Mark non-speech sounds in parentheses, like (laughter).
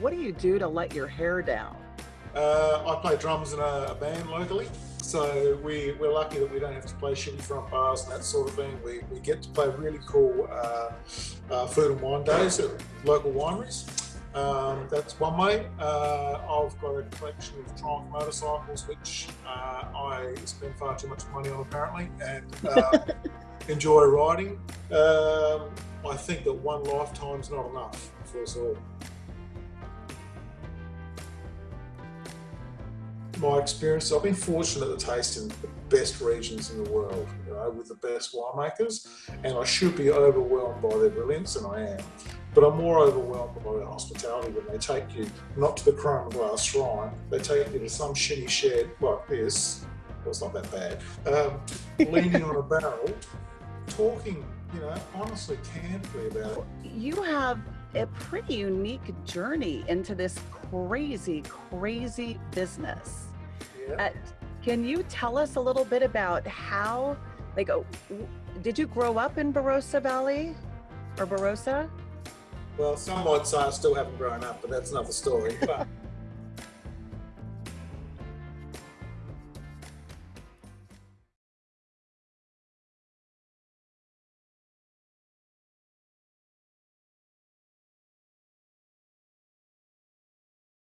what do you do to let your hair down? Uh, I play drums in a, a band locally. So we, we're lucky that we don't have to play shitty front bars and that sort of thing. We, we get to play really cool uh, uh, food and wine days at local wineries. Um, that's one way. Uh, I've got a collection of Triumph motorcycles, which uh, I spend far too much money on apparently, and uh, (laughs) enjoy riding. Um, I think that one lifetime's not enough for us all. My experience, I've been fortunate to taste in the best regions in the world, you know, with the best winemakers, and I should be overwhelmed by their brilliance, and I am. But I'm more overwhelmed by their hospitality when they take you not to the chrome glass shrine, they take you to some shitty shed like this. Well, it's not that bad. Um, (laughs) leaning on a barrel, talking, you know, honestly, candidly about it. You have a pretty unique journey into this crazy, crazy business. Yeah. Uh, can you tell us a little bit about how, like, uh, did you grow up in Barossa Valley or Barossa? Well, some might say I still haven't grown up, but that's another story. But (laughs)